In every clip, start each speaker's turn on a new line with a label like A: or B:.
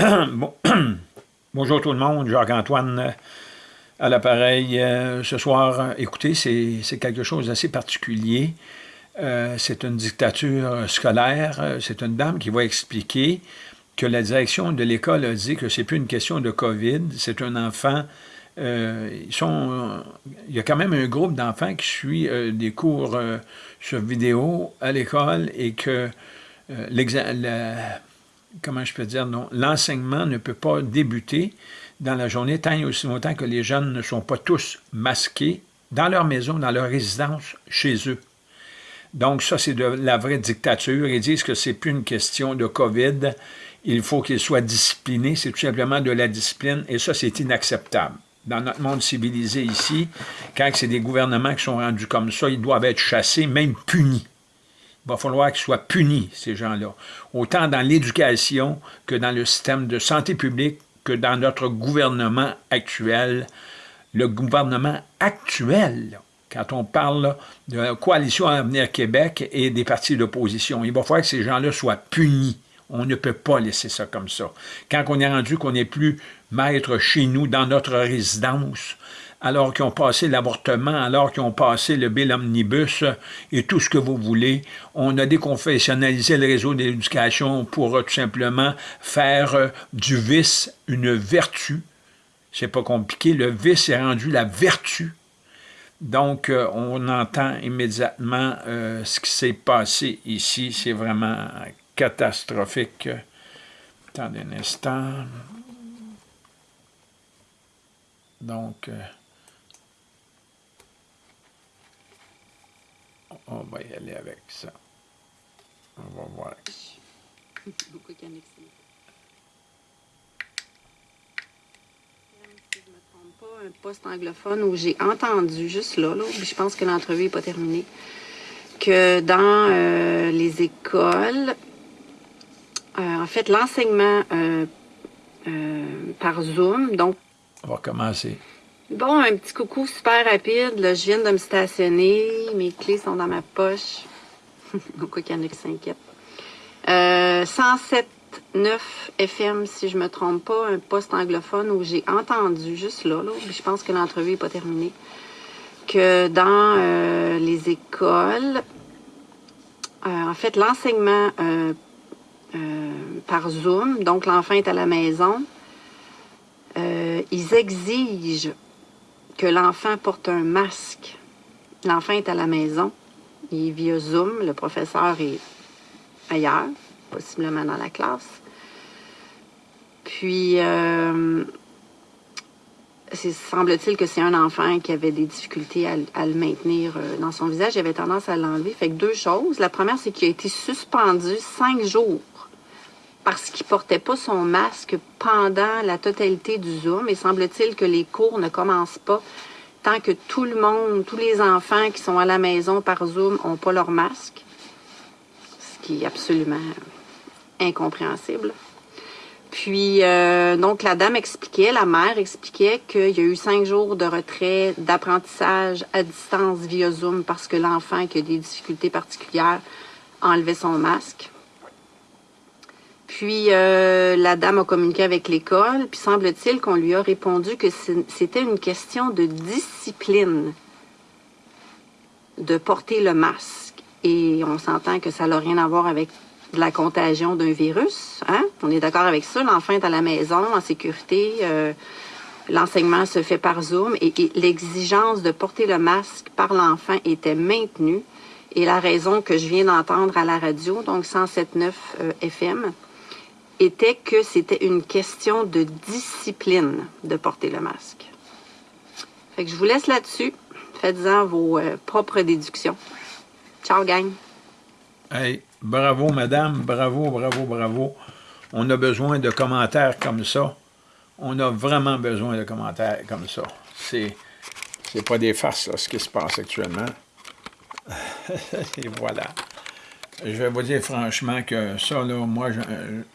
A: Bonjour tout le monde, Jacques-Antoine euh, à l'appareil. Euh, ce soir, écoutez, c'est quelque chose d'assez particulier. Euh, c'est une dictature scolaire. C'est une dame qui va expliquer que la direction de l'école a dit que c'est plus une question de COVID, c'est un enfant... ils sont, il y a quand même un groupe d'enfants qui suit des cours sur vidéo à l'école et que comment je peux dire, non, l'enseignement ne peut pas débuter dans la journée tant et aussi longtemps que les jeunes ne sont pas tous masqués dans leur maison, dans leur résidence, chez eux. Donc ça, c'est de la vraie dictature. Ils disent que c'est plus une question de COVID. Il faut qu'ils soient disciplinés. C'est tout simplement de la discipline. Et ça, c'est inacceptable. Dans notre monde civilisé ici, quand c'est des gouvernements qui sont rendus comme ça, ils doivent être chassés, même punis. Il va falloir qu'ils soient punis, ces gens-là. Autant dans l'éducation que dans le système de santé publique, que dans notre gouvernement actuel. Le gouvernement actuel, quand on parle de la coalition Avenir Québec et des partis d'opposition, il va falloir que ces gens-là soient punis. On ne peut pas laisser ça comme ça. Quand on est rendu qu'on n'est plus maître chez nous, dans notre résidence, alors qu'ils ont passé l'avortement, alors qu'ils ont passé le bill omnibus et tout ce que vous voulez. On a déconfessionnalisé le réseau d'éducation pour euh, tout simplement faire euh, du vice une vertu. C'est pas compliqué, le vice est rendu la vertu. Donc, euh, on entend immédiatement ce qui s'est passé ici. C'est vraiment catastrophique. Attendez un instant. Donc... On va y aller avec ça. On va voir. Beaucoup Si je
B: ne me trompe pas, un poste anglophone où j'ai entendu, juste là, là je pense que l'entrevue n'est pas terminée, que dans euh, les écoles, euh, en fait, l'enseignement euh, par Zoom, donc...
A: On va commencer.
B: Bon, un petit coucou super rapide. Je viens de me stationner. Mes clés sont dans ma poche. Pourquoi qu'il y en a qui s'inquiètent. Euh, 107.9 FM, si je me trompe pas, un poste anglophone où j'ai entendu, juste là, je pense que l'entrevue n'est pas terminée, que dans euh, les écoles, euh, en fait, l'enseignement euh, par Zoom, donc l'enfant est à la maison, ils exigent l'enfant porte un masque. L'enfant est à la maison, il est via Zoom, le professeur est ailleurs, possiblement dans la classe. Puis, euh, semble-t-il que c'est un enfant qui avait des difficultés à, le maintenir euh, dans son visage. Il avait tendance à l'enlever. Fait que deux choses. La première, c'est qu'il a été suspendu cinq jours parce qu'il portait pas son masque pendant la totalité du Zoom. Et semble-t-il que les cours ne commencent pas tant que tout le monde, tous les enfants qui sont à la maison par Zoom n'ont pas leur masque. Ce qui est absolument incompréhensible. Puis, euh, donc, la dame expliquait, la mère expliquait qu'il y a eu cinq jours de retrait d'apprentissage à distance via Zoom parce que l'enfant qui a des difficultés particulières enlevait son masque. Puis euh, la dame a communiqué avec l'école, puis semble-t-il qu'on lui a répondu que c'était une question de discipline de porter le masque. Et on s'entend que ça n'a rien à voir avec la contagion d'un virus. Hein? On est d'accord avec ça. L'enfant est à la maison, en sécurité. Euh, l'enseignement se fait par Zoom. Et, l'exigence de porter le masque par l'enfant était maintenue. Et la raison que je viens d'entendre à la radio, donc 107.9 euh, FM, était que c'était une question de discipline de porter le masque. Fait que je vous laisse là-dessus. Faites-en vos euh, propres déductions. Ciao, gang!
A: Hey, bravo, madame. Bravo, bravo, bravo. On a besoin de commentaires comme ça. On a vraiment besoin de commentaires comme ça. C'est c'est pas des farces, ce qui se passe actuellement. Et voilà je vais vous dire franchement que ça, là, moi,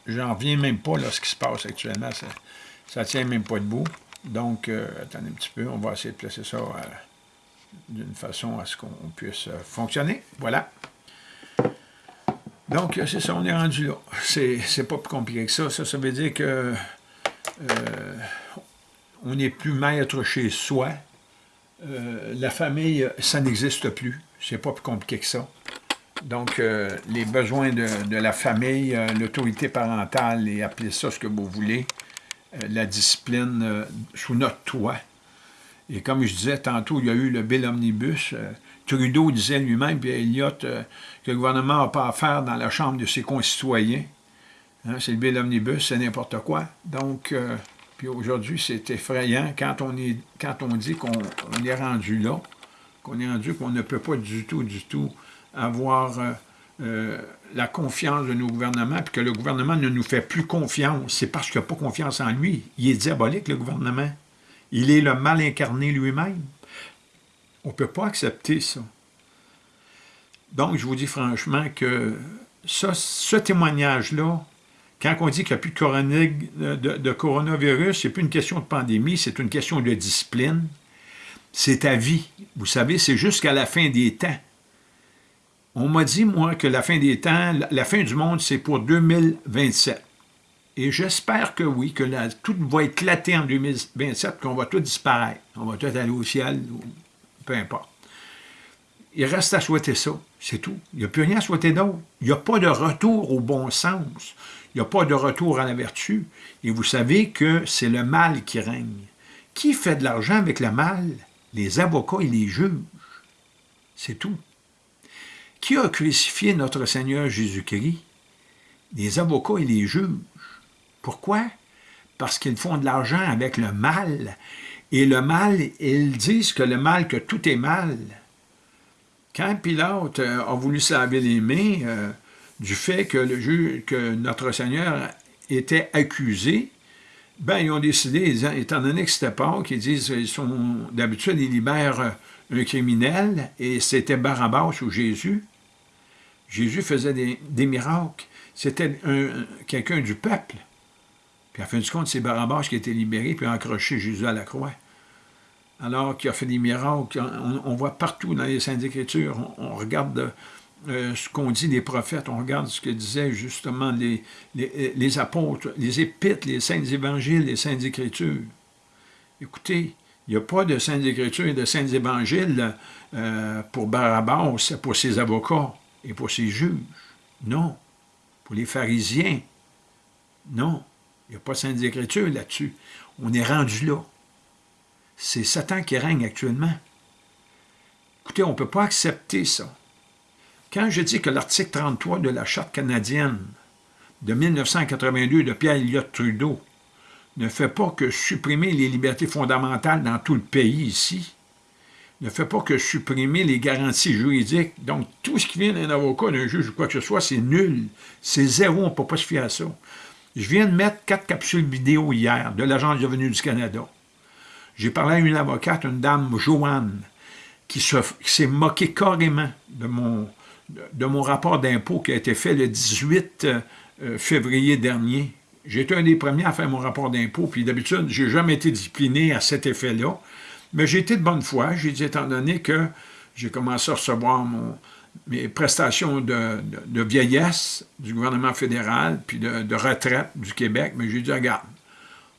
A: j'en reviens même pas, là, ce qui se passe actuellement. Ça, ne tient même pas debout. Donc, euh, attendez un petit peu, on va essayer de placer ça euh, d'une façon à ce qu'on puisse euh, fonctionner. Voilà. Donc, c'est ça, on est rendu là. C'est pas plus compliqué que ça. Ça, ça veut dire que euh, on n'est plus maître chez soi. Euh, la famille, ça n'existe plus. C'est pas plus compliqué que ça. Donc, euh, les besoins de, la famille, l'autorité parentale, et appelez ça ce que vous voulez, la discipline sous notre toit. Et comme je disais tantôt, il y a eu le Bill Omnibus. Trudeau disait lui-même, puis Elliott, que le gouvernement n'a pas à dans la chambre de ses concitoyens. Hein, c'est le bill omnibus, c'est n'importe quoi. Donc, euh, puis aujourd'hui, c'est effrayant quand on, quand on dit qu'on est rendu là, qu'on est rendu qu'on ne peut pas du tout, du tout avoir euh, euh, la confiance de nos gouvernements, puis que le gouvernement ne nous fait plus confiance. C'est parce qu'il n'a pas confiance en lui. Il est diabolique, le gouvernement. Il est le mal incarné lui-même. On ne peut pas accepter ça. Donc, je vous dis franchement que ça, ce témoignage-là, quand on dit qu'il n'y a plus de, de, coronavirus, ce n'est plus une question de pandémie, c'est une question de discipline. C'est à vie. Vous savez, c'est jusqu'à la fin des temps. On m'a dit, moi, que la fin des temps, la fin du monde, c'est pour 2027. Et j'espère que oui, que tout va éclater en 2027, qu'on va tout disparaître. On va tout aller au ciel, peu importe. Il reste à souhaiter ça, c'est tout. Il n'y a plus rien à souhaiter d'autre. Il n'y a pas de retour au bon sens. Il n'y a pas de retour à la vertu. Et vous savez que c'est le mal qui règne. Qui fait de l'argent avec le mal? Les avocats et les juges. C'est tout. Qui a crucifié notre Seigneur Jésus-Christ? Les avocats et les juges. Pourquoi? Parce qu'ils font de l'argent avec le mal. Et le mal, ils disent que le mal, que tout est mal. Quand Pilate euh, a voulu se laver les mains, euh, du fait que, notre Seigneur était accusé, ben, ils ont décidé, étant donné que c'était pas, qu'ils disent, sont, d'habitude, ils libèrent un criminel, et c'était Barabbas ou Jésus. Jésus faisait des, miracles. C'était quelqu'un du peuple. Puis à fin de compte, c'est Barabbas qui a été libéré, puis a accroché Jésus à la croix. Alors qu'il a fait des miracles, on, voit partout dans les Saintes Écritures, on regarde euh, ce qu'on dit des prophètes, on regarde ce que disaient justement les, les, apôtres, les épîtres, les saintes évangiles, les saintes écritures. Écoutez, il n'y a pas de saintes écritures et de saintes évangiles euh, pour Barabbas, pour ses avocats et pour ses juges. Non. Pour les pharisiens. Non. Il n'y a pas de saintes écritures là-dessus. On est rendu là. C'est Satan qui règne actuellement. Écoutez, on ne peut pas accepter ça. Quand je dis que l'article 33 de la Charte canadienne de 1982 de Pierre Elliott Trudeau ne fait pas que supprimer les libertés fondamentales dans tout le pays ici, ne fait pas que supprimer les garanties juridiques. Donc, tout ce qui vient d'un avocat, d'un juge ou quoi que ce soit, c'est nul. C'est zéro, on ne peut pas se fier à ça. Je viens de mettre quatre capsules vidéo hier de l'Agence de revenus du Canada. J'ai parlé à une avocate, une dame, Joanne, qui s'est moquée carrément de mon, rapport d'impôt qui a été fait le 18 euh, février dernier. J'ai été un des premiers à faire mon rapport d'impôt, puis d'habitude, je n'ai jamais été discipliné à cet effet-là. Mais j'ai été de bonne foi. J'ai dit, étant donné que j'ai commencé à recevoir mes prestations de, vieillesse du gouvernement fédéral, puis de, retraite du Québec, mais j'ai dit, regarde,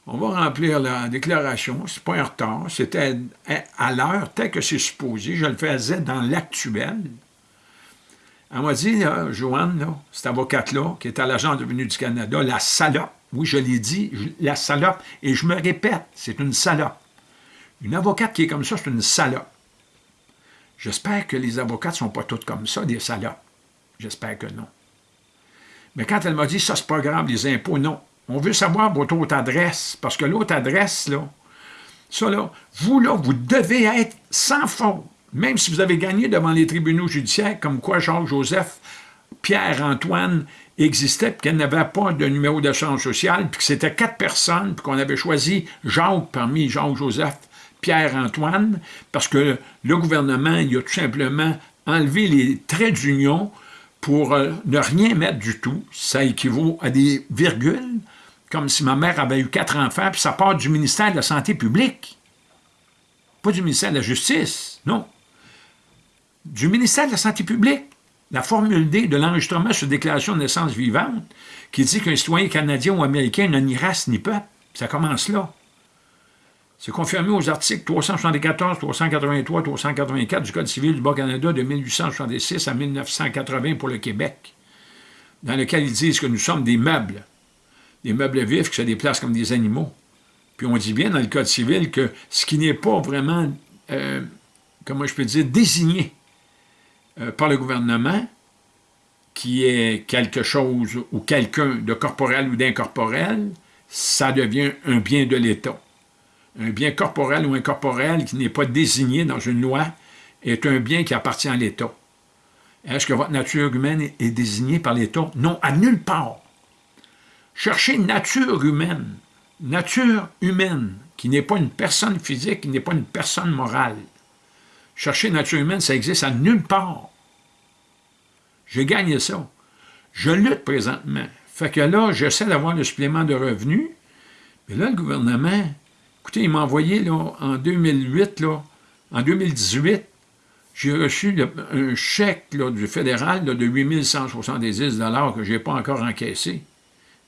A: on va remplir la déclaration, c'est pas un retard, c'était à l'heure, tel que c'est supposé, je le faisais dans l'actuel, elle m'a dit, Joanne, cette avocate-là, qui est à l'Agence de venue du Canada, la salope, oui, je l'ai dit, la salope, et je me répète, c'est une salope. Une avocate qui est comme ça, c'est une salope. J'espère que les avocates ne sont pas toutes comme ça, des salopes. J'espère que non. Mais quand elle m'a dit, ça, c'est pas grave, les impôts, non. On veut savoir votre autre adresse, parce que l'autre adresse, là, ça, là, vous, là, vous devez être sans faute même si vous avez gagné devant les tribunaux judiciaires, comme quoi Jacques-Joseph, Pierre-Antoine existait, puis qu'elle n'avait pas de numéro d'assurance sociale, puis que c'était quatre personnes, puis qu'on avait choisi Jacques parmi Jacques-Joseph, Pierre-Antoine, parce que le gouvernement, il a tout simplement enlevé les traits d'union pour euh, ne rien mettre du tout. Ça équivaut à des virgules, comme si ma mère avait eu quatre enfants, puis ça part du ministère de la Santé publique, pas du ministère de la Justice, non du ministère de la Santé publique. La formule D de l'enregistrement sur déclaration de naissance vivante, qui dit qu'un citoyen canadien ou américain n'a ni race ni peuple, ça commence là. C'est confirmé aux articles 374, 383, 384 du Code civil du Bas-Canada de 1866 à 1980 pour le Québec, dans lequel ils disent que nous sommes des meubles, des meubles vifs qui se déplacent comme des animaux. Puis on dit bien dans le Code civil que ce qui n'est pas vraiment, euh, comment je peux dire, désigné euh, par le gouvernement, qui est quelque chose ou quelqu'un de corporel ou d'incorporel, ça devient un bien de l'État un bien corporel ou incorporel qui n'est pas désigné dans une loi est un bien qui appartient à l'État. Est-ce que votre nature humaine est désignée par l'État? Non, à nulle part. Cherchez nature humaine, nature humaine, qui n'est pas une personne physique, qui n'est pas une personne morale. Chercher nature humaine, ça existe à nulle part. J'ai gagné ça. Je lutte présentement. Fait que là, j'essaie d'avoir le supplément de revenus, mais là, le gouvernement, Écoutez, il m'a envoyé là, en 2008, là, en 2018, j'ai reçu un chèque du fédéral de 8170 que je n'ai pas encore encaissé,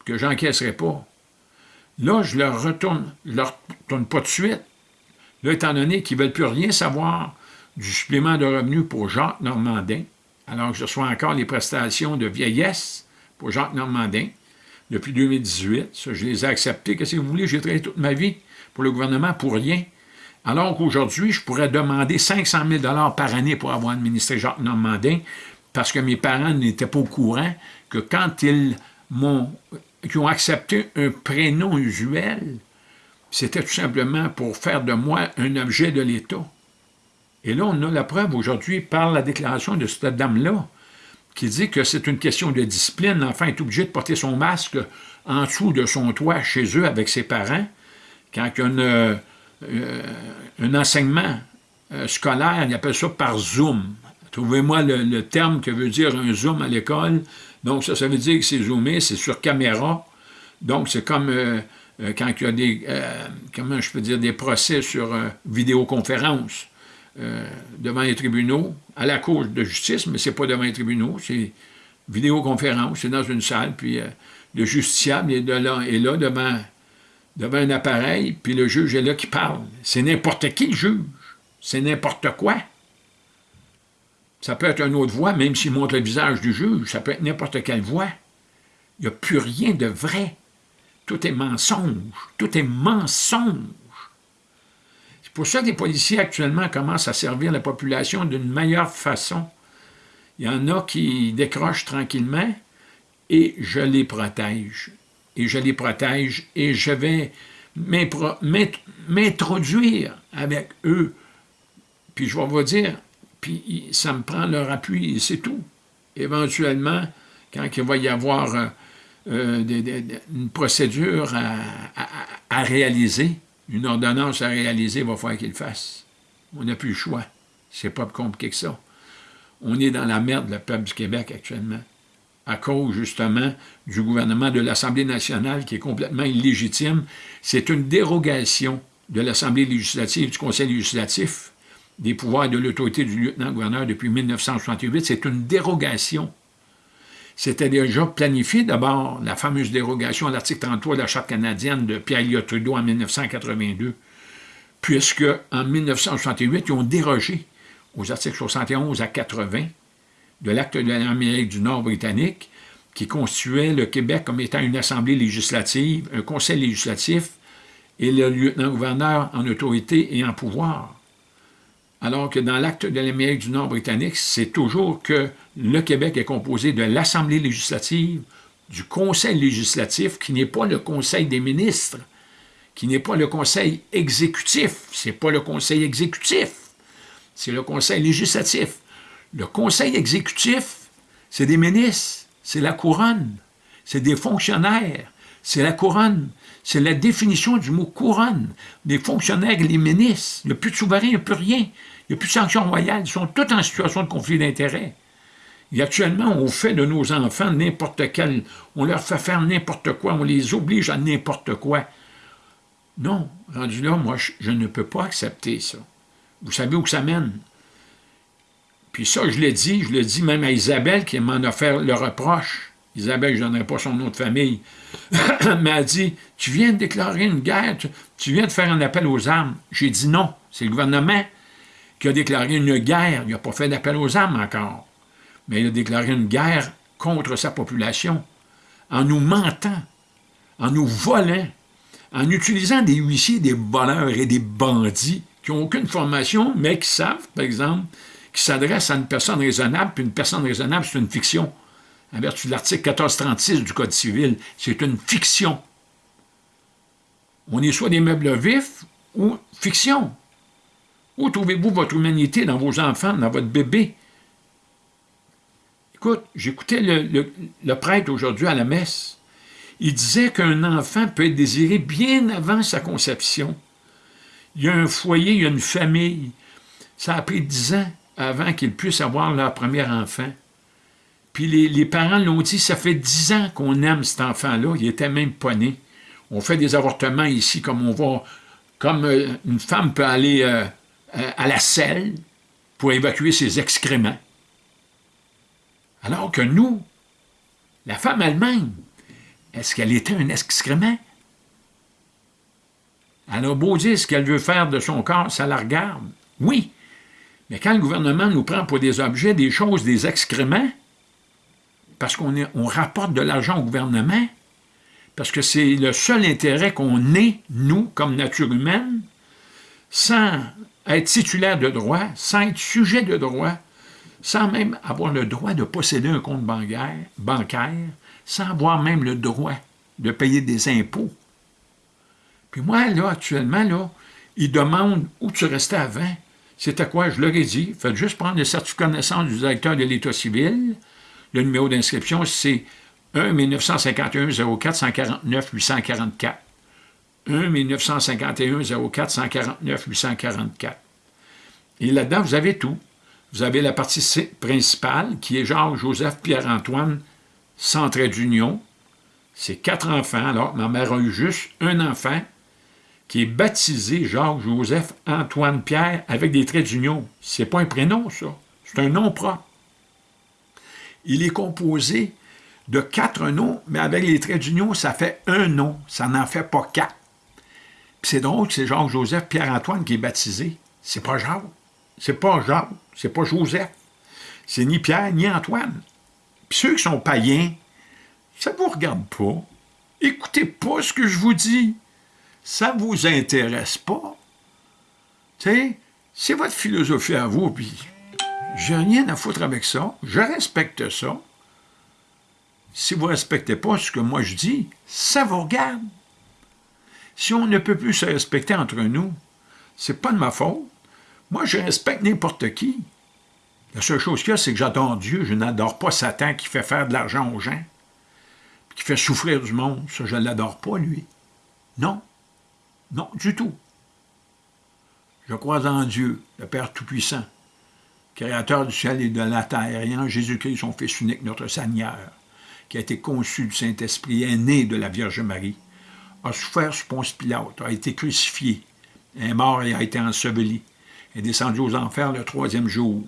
A: que je n'encaisserai pas. Là, je leur retourne, leur retourne pas de suite. Là, étant donné qu'ils ne veulent plus rien savoir du supplément de revenus pour Jacques Normandin, alors que je reçois encore les prestations de vieillesse pour Jacques Normandin depuis 2018. Ça, je les ai acceptées. Qu'est-ce que vous voulez? J'ai travaillé toute ma vie pour le gouvernement pour rien, alors qu'aujourd'hui, je pourrais demander 500 000 par année pour avoir administré Jacques Normandin, parce que mes parents n'étaient pas au courant que quand ils m'ont ont accepté un prénom usuel, c'était tout simplement pour faire de moi un objet de l'État. Et là, on a la preuve aujourd'hui par la déclaration de cette dame-là, qui dit que c'est une question de discipline. L'enfant est obligé de porter son masque en dessous de son toit chez eux avec ses parents, quand il y a euh, un enseignement euh, scolaire, il appelle ça par Zoom. Trouvez-moi le, terme que veut dire un Zoom à l'école. Donc, ça, ça veut dire que c'est zoomé, c'est sur caméra. Donc, c'est comme euh, quand il y a des, comment je peux dire, des procès sur vidéoconférence devant les tribunaux, à la Cour de justice, mais c'est pas devant les tribunaux, c'est vidéoconférence, c'est dans une salle, puis le justiciable est, de là, est là devant devant un appareil, puis le juge est là qui parle. C'est n'importe qui le juge. C'est n'importe quoi. Ça peut être une autre voix, même s'il montre le visage du juge. Ça peut être n'importe quelle voix. Il n'y a plus rien de vrai. Tout est mensonge. Tout est mensonge. C'est pour ça que les policiers actuellement commencent à servir la population d'une meilleure façon. Il y en a qui décrochent tranquillement et je les protège et je les protège et je vais m'introduire avec eux. Puis je vais vous dire, puis ça me prend leur appui et c'est tout. Éventuellement, quand il va y avoir euh, euh, une procédure à, réaliser, une ordonnance à réaliser, il va falloir qu'ils le fassent. On n'a plus le choix. C'est pas compliqué que ça. On est dans la merde, le peuple du Québec, actuellement à cause justement du gouvernement de l'Assemblée nationale qui est complètement illégitime. C'est une dérogation de l'Assemblée législative, du Conseil législatif, des pouvoirs de l'autorité du lieutenant-gouverneur depuis 1968. C'est une dérogation. C'était déjà planifié d'abord, la fameuse dérogation à l'article 33 de la Charte canadienne de Pierre-Éliott Trudeau en 1982, puisque en 1968, ils ont dérogé aux articles 71 à 80 de l'acte de l'Amérique du Nord britannique, qui constituait le Québec comme étant une assemblée législative, un conseil législatif et le lieutenant-gouverneur en autorité et en pouvoir. Alors que dans l'acte de l'Amérique du Nord britannique, c'est toujours que le Québec est composé de l'Assemblée législative, du Conseil législatif, qui n'est pas le Conseil des ministres, qui n'est pas le Conseil exécutif, c'est pas le Conseil exécutif, c'est le Conseil législatif. Le conseil exécutif, c'est des ministres, c'est la couronne, c'est des fonctionnaires, c'est la couronne, c'est la définition du mot couronne. Des fonctionnaires les ministres, il n'y a plus de souverain, il n'y a plus rien, il n'y a plus de sanctions royales, ils sont tous en situation de conflit d'intérêts. Et actuellement, on fait de nos enfants n'importe quel, on leur fait faire n'importe quoi, on les oblige à n'importe quoi. Non, rendu là, moi, je ne peux pas accepter ça. Vous savez où ça mène? Puis ça, je l'ai dit, je l'ai dit même à Isabelle qui m'en a fait le reproche. Isabelle, je ne donnerai pas son nom de famille, m'a dit, tu viens de déclarer une guerre, tu, viens de faire un appel aux armes. J'ai dit non, c'est le gouvernement qui a déclaré une guerre. Il n'a pas fait d'appel aux armes encore, mais il a déclaré une guerre contre sa population en nous mentant, en nous volant, en utilisant des huissiers, des voleurs et des bandits qui n'ont aucune formation, mais qui savent, par exemple, qui s'adressent à une personne raisonnable, puis une personne raisonnable, c'est une fiction en vertu de l'article 1436 du Code civil. C'est une fiction. On est soit des meubles vifs ou fiction. Où trouvez-vous votre humanité dans vos enfants, dans votre bébé? Écoute, j'écoutais le, le prêtre aujourd'hui à la messe. Il disait qu'un enfant peut être désiré bien avant sa conception. Il y a un foyer, il y a une famille. Ça a pris dix ans avant qu'ils puissent avoir leur premier enfant. Puis les, parents l'ont dit, ça fait dix ans qu'on aime cet enfant-là, il était même pas né. On fait des avortements ici comme on va, comme euh, une femme peut aller euh, euh, à la selle pour évacuer ses excréments. Alors que nous, la femme elle-même, est-ce qu'elle était un excrément? Elle a beau dire ce qu'elle veut faire de son corps, ça la regarde. Oui, mais quand le gouvernement nous prend pour des objets, des choses, des excréments, parce qu'on on rapporte de l'argent au gouvernement, parce que c'est le seul intérêt qu'on ait, nous, comme nature humaine, sans être titulaire de droit, sans être sujet de droit, sans même avoir le droit de posséder un compte bancaire, bancaire sans avoir même le droit de payer des impôts. Puis moi, là, actuellement, là, ils demandent où tu restais avant. C'était quoi? Je leur ai dit, faites juste prendre le certificat de naissance du directeur de l'État civil, le numéro d'inscription, c'est 1 1951 04 149 844. 1 1951 04 149 844. Et là-dedans, vous avez tout. Vous avez la partie principale, qui est Jacques-Joseph Pierre-Antoine, sans trait d'union. C'est quatre enfants. Alors, ma mère a eu juste un enfant qui est baptisé Jacques-Joseph Antoine Pierre avec des traits d'union. C'est pas un prénom, ça. C'est un nom propre il est composé de quatre noms, mais avec les traits d'union, ça fait un nom, ça n'en fait pas quatre. c'est drôle que c'est Jacques-Joseph Pierre-Antoine qui est baptisé. C'est pas Jacques, c'est pas Jacques, c'est pas Joseph. C'est ni Pierre, ni Antoine. Puis ceux qui sont païens, ça ne vous regarde pas. Écoutez pas ce que je vous dis. Ça ne vous intéresse pas? C'est votre philosophie à vous, puis j'ai rien à foutre avec ça. Je respecte ça. Si vous ne respectez pas ce que moi je dis, ça vous regarde. Si on ne peut plus se respecter entre nous, c'est pas de ma faute. Moi, je respecte n'importe qui. La seule chose qu'il y a, c'est que j'adore Dieu. Je n'adore pas Satan qui fait faire de l'argent aux gens, qui fait souffrir du monde. Ça, je ne l'adore pas, lui. Non. Non, du tout. Je crois en Dieu, le Père Tout-Puissant, créateur du ciel et de la terre, et en Jésus-Christ, son Fils unique, notre Seigneur, qui a été conçu du Saint-Esprit, est né de la Vierge Marie, a souffert sous Ponce Pilate, a été crucifié, est mort et a été enseveli, est descendu aux enfers le troisième jour,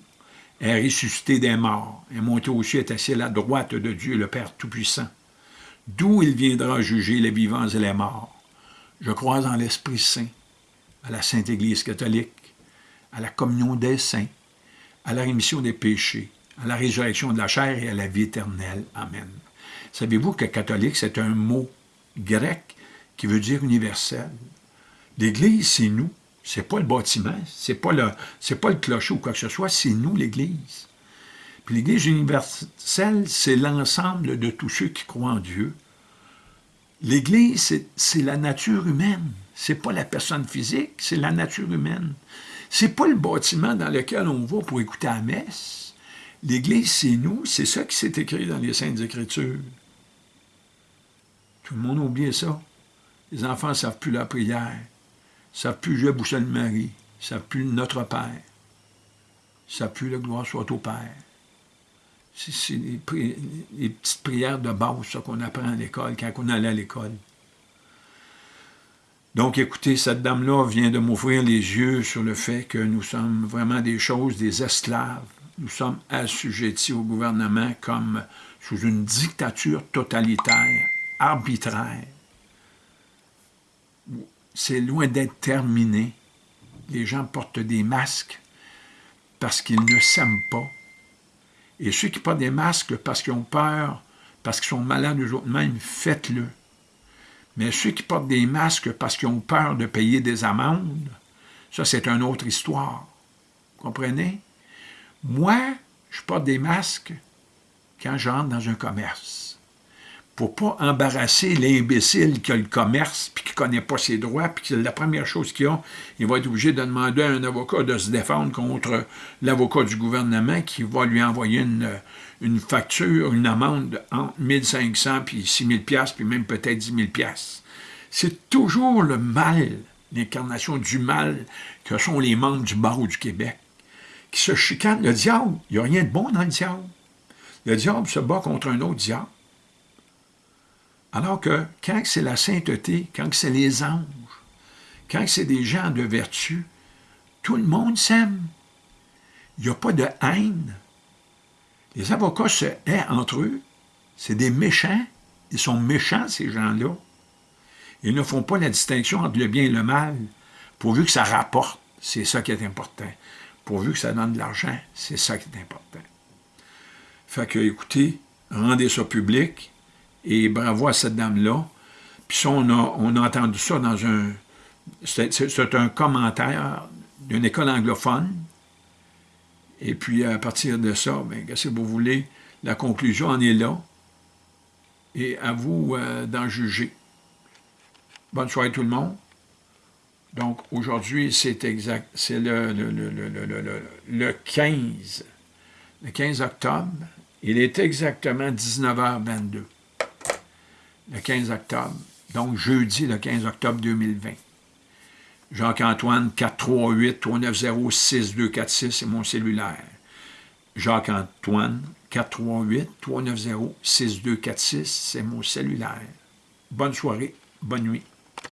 A: est ressuscité des morts, est monté au ciel, est assis à la droite de Dieu, le Père Tout-Puissant, d'où il viendra juger les vivants et les morts? Je crois en l'Esprit Saint, à la Sainte Église catholique, à la communion des saints, à la rémission des péchés, à la résurrection de la chair et à la vie éternelle. Amen. Savez-vous que catholique, c'est un mot grec qui veut dire universel? L'Église, c'est nous. C'est pas le bâtiment, c'est pas pas le clocher ou quoi que ce soit, c'est nous, l'Église. L'Église universelle, c'est l'ensemble de tous ceux qui croient en Dieu. L'Église, c'est la nature humaine. C'est pas la personne physique, c'est la nature humaine. C'est pas le bâtiment dans lequel on va pour écouter la messe. L'Église, c'est nous, c'est ça qui s'est écrit dans les Saintes Écritures. Tout le monde a oublié ça. Les enfants ne savent plus la prière, ne savent plus jouer Boussole Marie, ne savent plus Notre Père, ne savent plus le gloire soit au Père. C'est les, petites prières de base, qu'on apprend à l'école, quand on allait à l'école. Donc, écoutez, cette dame-là vient de m'ouvrir les yeux sur le fait que nous sommes vraiment des choses, des esclaves. nous sommes assujettis au gouvernement comme sous une dictature totalitaire, arbitraire. C'est loin d'être terminé. Les gens portent des masques parce qu'ils ne s'aiment pas. Et ceux qui portent des masques parce qu'ils ont peur, parce qu'ils sont malades eux-mêmes, faites-le. Mais ceux qui portent des masques parce qu'ils ont peur de payer des amendes, ça c'est une autre histoire. Vous comprenez? Moi, je porte des masques quand j'entre dans un commerce. Pour pas embarrasser l'imbécile qui a le commerce, puis qui ne connaît pas ses droits, puis la première chose qu'il a, il va être obligé de demander à un avocat de se défendre contre l'avocat du gouvernement qui va lui envoyer une, une facture, une amende entre 1500 puis 6000 pièces puis même peut-être 10 000 pièces. C'est toujours le mal, l'incarnation du mal que sont les membres du barreau du Québec qui se chicanent. Le diable, il n'y a rien de bon dans le diable. Le diable se bat contre un autre diable. Alors que quand c'est la sainteté, quand c'est les anges, quand c'est des gens de vertu, tout le monde s'aime. Il n'y a pas de haine. Les avocats se haient entre eux. C'est des méchants. Ils sont méchants, ces gens-là. Ils ne font pas la distinction entre le bien et le mal, pourvu que ça rapporte. C'est ça qui est important pourvu que ça donne de l'argent. C'est ça qui est important. Fait que, écoutez, rendez ça public, et bravo à cette dame-là. Puis ça, on a, on a entendu ça dans un... C'est un commentaire d'une école anglophone. Et puis, à partir de ça, bien, si vous voulez, la conclusion en est là. Et à vous euh, d'en juger. Bonne soirée tout le monde. Donc, aujourd'hui, c'est exact, c'est le, le, le, le, 15, le 15 octobre. Il est exactement 19h22, le 15 octobre. Donc, jeudi, le 15 octobre 2020. Jacques-Antoine, 438-390-6246, c'est mon cellulaire. Jacques-Antoine, 438-390-6246, c'est mon cellulaire. Bonne soirée, bonne nuit.